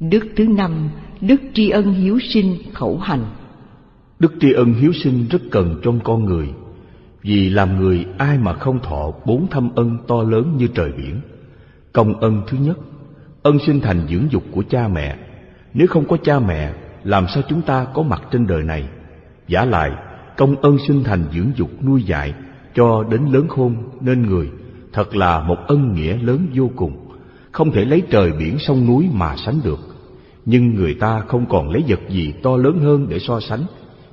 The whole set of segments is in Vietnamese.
Đức thứ năm, đức tri ân hiếu sinh khẩu hành. Đức tri ân hiếu sinh rất cần trong con người, vì làm người ai mà không thọ bốn thâm ân to lớn như trời biển. Công ân thứ nhất, ân sinh thành dưỡng dục của cha mẹ. Nếu không có cha mẹ, làm sao chúng ta có mặt trên đời này? Giả lại, công ân sinh thành dưỡng dục nuôi dạy cho đến lớn khôn nên người, thật là một ân nghĩa lớn vô cùng, không thể lấy trời biển sông núi mà sánh được. Nhưng người ta không còn lấy vật gì to lớn hơn để so sánh,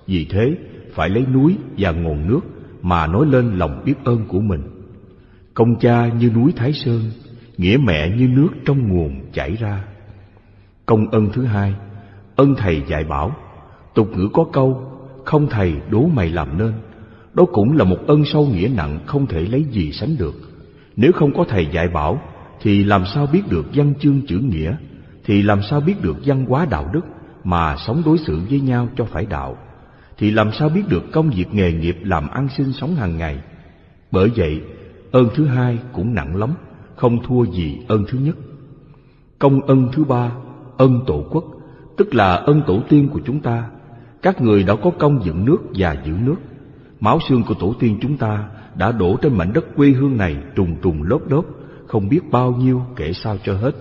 vì thế phải lấy núi và nguồn nước mà nói lên lòng biết ơn của mình. Công cha như núi Thái Sơn, nghĩa mẹ như nước trong nguồn chảy ra. Công ân thứ hai, ân thầy dạy bảo. Tục ngữ có câu, không thầy đố mày làm nên. Đó cũng là một ân sâu nghĩa nặng không thể lấy gì sánh được. Nếu không có thầy dạy bảo, thì làm sao biết được văn chương chữ nghĩa, thì làm sao biết được văn hóa đạo đức mà sống đối xử với nhau cho phải đạo, thì làm sao biết được công việc nghề nghiệp làm ăn sinh sống hàng ngày. Bởi vậy, ơn thứ hai cũng nặng lắm, không thua gì ơn thứ nhất. Công ân thứ ba, ân tổ quốc, tức là ân tổ tiên của chúng ta. Các người đã có công dựng nước và giữ nước. Máu xương của tổ tiên chúng ta đã đổ trên mảnh đất quê hương này trùng trùng lốp đốp, không biết bao nhiêu kể sao cho hết.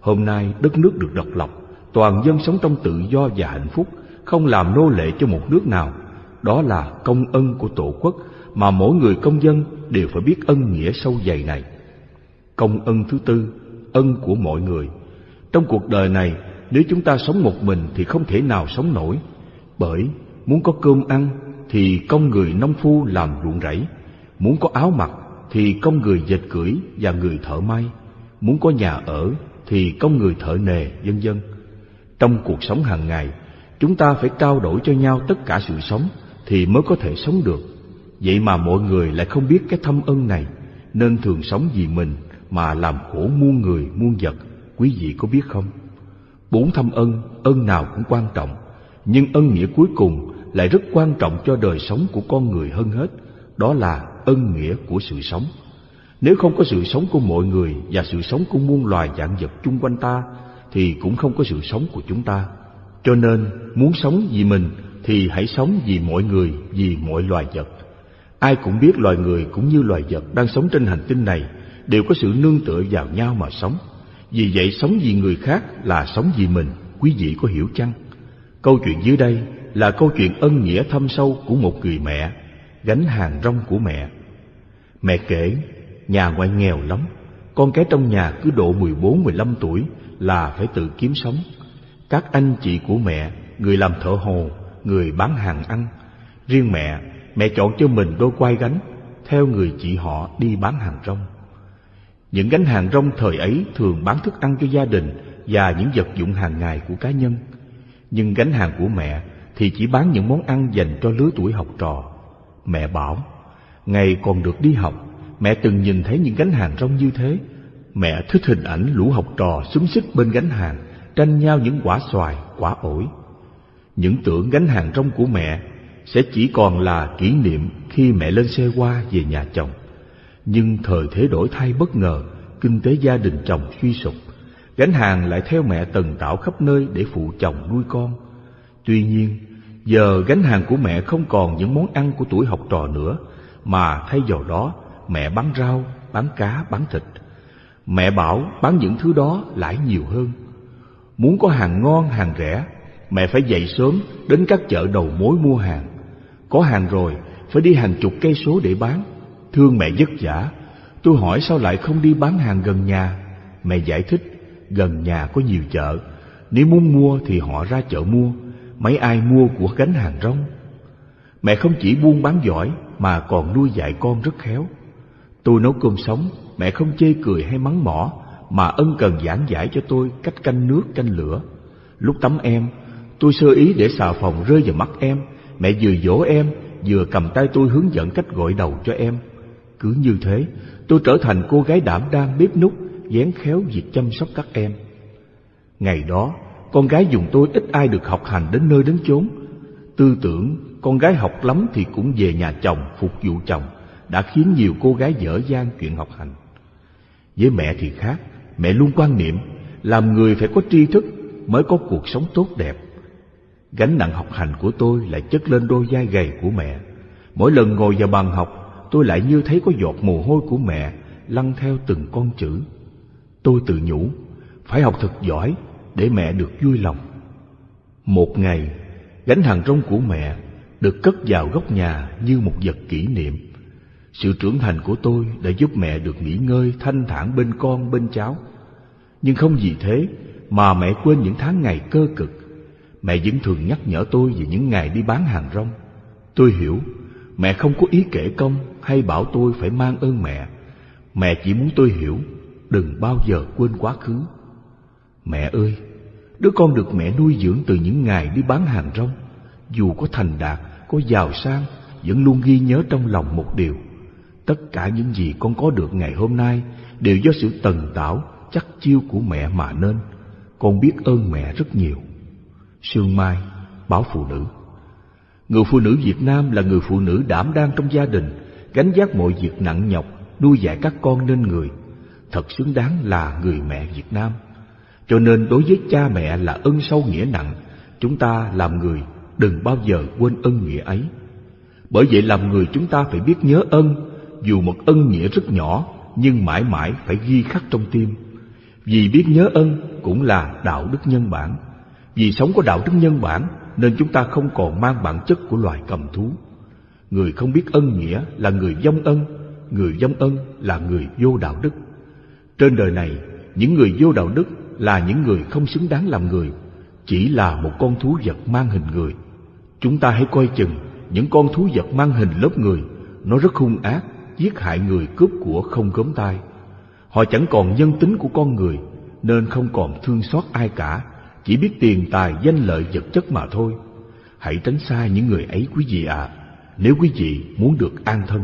Hôm nay đất nước được độc lập, toàn dân sống trong tự do và hạnh phúc, không làm nô lệ cho một nước nào. Đó là công ân của tổ quốc mà mỗi người công dân đều phải biết ân nghĩa sâu dày này. Công ân thứ tư, ân của mọi người. Trong cuộc đời này, nếu chúng ta sống một mình thì không thể nào sống nổi. Bởi muốn có cơm ăn thì công người nông phu làm ruộng rẫy, muốn có áo mặc thì công người dệt cưỡi và người thợ may, muốn có nhà ở thì công người thợ nề, vân vân. Trong cuộc sống hàng ngày, chúng ta phải trao đổi cho nhau tất cả sự sống thì mới có thể sống được. Vậy mà mọi người lại không biết cái thâm ân này, nên thường sống vì mình mà làm khổ muôn người muôn vật. Quý vị có biết không? Bốn thâm ân, ân nào cũng quan trọng, nhưng ân nghĩa cuối cùng lại rất quan trọng cho đời sống của con người hơn hết, đó là ân nghĩa của sự sống. Nếu không có sự sống của mọi người và sự sống của muôn loài dạng vật chung quanh ta, thì cũng không có sự sống của chúng ta. Cho nên, muốn sống vì mình thì hãy sống vì mọi người, vì mọi loài vật. Ai cũng biết loài người cũng như loài vật đang sống trên hành tinh này đều có sự nương tựa vào nhau mà sống. Vì vậy sống vì người khác là sống vì mình, quý vị có hiểu chăng? Câu chuyện dưới đây là câu chuyện ân nghĩa thâm sâu của một người mẹ, gánh hàng rong của mẹ. Mẹ kể, nhà ngoại nghèo lắm, con cái trong nhà cứ độ 14-15 tuổi là phải tự kiếm sống. Các anh chị của mẹ, người làm thợ hồ, người bán hàng ăn. Riêng mẹ, mẹ chọn cho mình đôi quai gánh, theo người chị họ đi bán hàng rong. Những gánh hàng rong thời ấy thường bán thức ăn cho gia đình và những vật dụng hàng ngày của cá nhân. Nhưng gánh hàng của mẹ thì chỉ bán những món ăn dành cho lứa tuổi học trò. Mẹ bảo, ngày còn được đi học, mẹ từng nhìn thấy những gánh hàng rong như thế. Mẹ thích hình ảnh lũ học trò xúm xích bên gánh hàng, tranh nhau những quả xoài, quả ổi. Những tưởng gánh hàng rong của mẹ sẽ chỉ còn là kỷ niệm khi mẹ lên xe qua về nhà chồng. Nhưng thời thế đổi thay bất ngờ, kinh tế gia đình chồng suy sụp, gánh hàng lại theo mẹ tần tạo khắp nơi để phụ chồng nuôi con. Tuy nhiên, giờ gánh hàng của mẹ không còn những món ăn của tuổi học trò nữa, mà thay vào đó mẹ bán rau, bán cá, bán thịt. Mẹ bảo bán những thứ đó lãi nhiều hơn. Muốn có hàng ngon, hàng rẻ, mẹ phải dậy sớm đến các chợ đầu mối mua hàng. Có hàng rồi, phải đi hàng chục cây số để bán. Thương mẹ vất vả, tôi hỏi sao lại không đi bán hàng gần nhà. Mẹ giải thích, gần nhà có nhiều chợ, nếu muốn mua thì họ ra chợ mua, mấy ai mua của gánh hàng rong. Mẹ không chỉ buôn bán giỏi mà còn nuôi dạy con rất khéo. Tôi nấu cơm sống, mẹ không chê cười hay mắng mỏ, mà ân cần giảng giải cho tôi cách canh nước canh lửa. Lúc tắm em, tôi sơ ý để xà phòng rơi vào mắt em, mẹ vừa dỗ em, vừa cầm tay tôi hướng dẫn cách gội đầu cho em. Cứ như thế, tôi trở thành cô gái đảm đang bếp nút, dán khéo việc chăm sóc các em. Ngày đó, con gái dùng tôi ít ai được học hành đến nơi đến chốn. Tư tưởng con gái học lắm thì cũng về nhà chồng phục vụ chồng đã khiến nhiều cô gái dở dang chuyện học hành. Với mẹ thì khác, mẹ luôn quan niệm làm người phải có tri thức, mới có cuộc sống tốt đẹp. Gánh nặng học hành của tôi lại chất lên đôi vai gầy của mẹ. Mỗi lần ngồi vào bàn học, tôi lại như thấy có giọt mồ hôi của mẹ lăn theo từng con chữ. Tôi tự nhủ, phải học thật giỏi để mẹ được vui lòng. Một ngày, gánh hàng rong của mẹ được cất vào góc nhà như một vật kỷ niệm. Sự trưởng thành của tôi đã giúp mẹ được nghỉ ngơi thanh thản bên con bên cháu. Nhưng không vì thế mà mẹ quên những tháng ngày cơ cực. Mẹ vẫn thường nhắc nhở tôi về những ngày đi bán hàng rong. Tôi hiểu, mẹ không có ý kể công hay bảo tôi phải mang ơn mẹ. Mẹ chỉ muốn tôi hiểu, đừng bao giờ quên quá khứ. Mẹ ơi, đứa con được mẹ nuôi dưỡng từ những ngày đi bán hàng rong, dù có thành đạt, có giàu sang, vẫn luôn ghi nhớ trong lòng một điều. Tất cả những gì con có được ngày hôm nay đều do sự tần tảo, chắc chiêu của mẹ mà nên. Con biết ơn mẹ rất nhiều. Sương Mai, báo phụ nữ Người phụ nữ Việt Nam là người phụ nữ đảm đang trong gia đình, gánh vác mọi việc nặng nhọc, nuôi dạy các con nên người. Thật xứng đáng là người mẹ Việt Nam. Cho nên đối với cha mẹ là ân sâu nghĩa nặng, chúng ta làm người đừng bao giờ quên ân nghĩa ấy. Bởi vậy làm người chúng ta phải biết nhớ ân, dù một ân nghĩa rất nhỏ nhưng mãi mãi phải ghi khắc trong tim. Vì biết nhớ ân cũng là đạo đức nhân bản. Vì sống có đạo đức nhân bản nên chúng ta không còn mang bản chất của loài cầm thú. Người không biết ân nghĩa là người vong ân, người vong ân là người vô đạo đức. Trên đời này, những người vô đạo đức là những người không xứng đáng làm người, chỉ là một con thú vật mang hình người. Chúng ta hãy coi chừng những con thú vật mang hình lớp người, nó rất hung ác, giết hại người cướp của không gớm tay. Họ chẳng còn nhân tính của con người, nên không còn thương xót ai cả, chỉ biết tiền tài danh lợi vật chất mà thôi. Hãy tránh xa những người ấy quý vị ạ, nếu quý vị muốn được an thân.